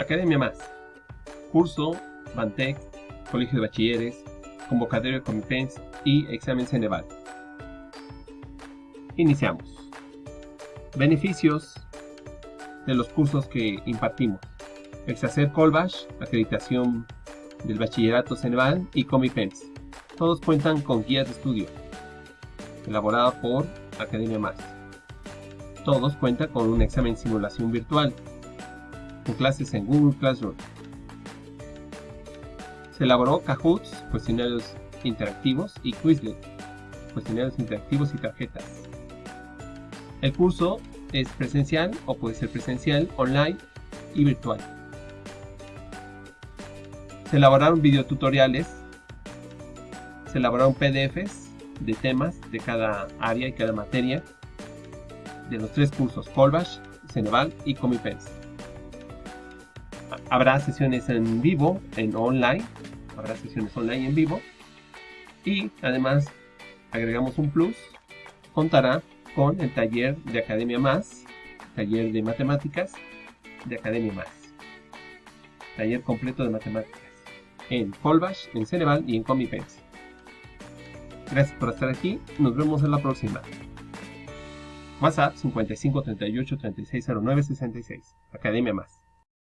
Academia Más. Curso, Bantec, Colegio de Bachilleres, Convocatorio de Comipens y Examen Ceneval. Iniciamos. Beneficios de los cursos que impartimos. Exacer Colbash, acreditación del Bachillerato Ceneval y Comipens. Todos cuentan con guías de estudio, elaborada por Academia Más. Todos cuentan con un examen simulación virtual, clases en Google Classroom. Se elaboró Kahoots, cuestionarios interactivos, y Quizlet, cuestionarios interactivos y tarjetas. El curso es presencial o puede ser presencial, online y virtual. Se elaboraron videotutoriales, se elaboraron PDFs de temas de cada área y cada materia de los tres cursos Colbash, Ceneval y Comipens. Habrá sesiones en vivo, en online, habrá sesiones online en vivo y además agregamos un plus, contará con el taller de Academia Más, taller de matemáticas de Academia Más, taller completo de matemáticas en Colbash, en Ceneval y en Comipens. Gracias por estar aquí, nos vemos en la próxima. WhatsApp 55 38 36 09 66. Academia Más.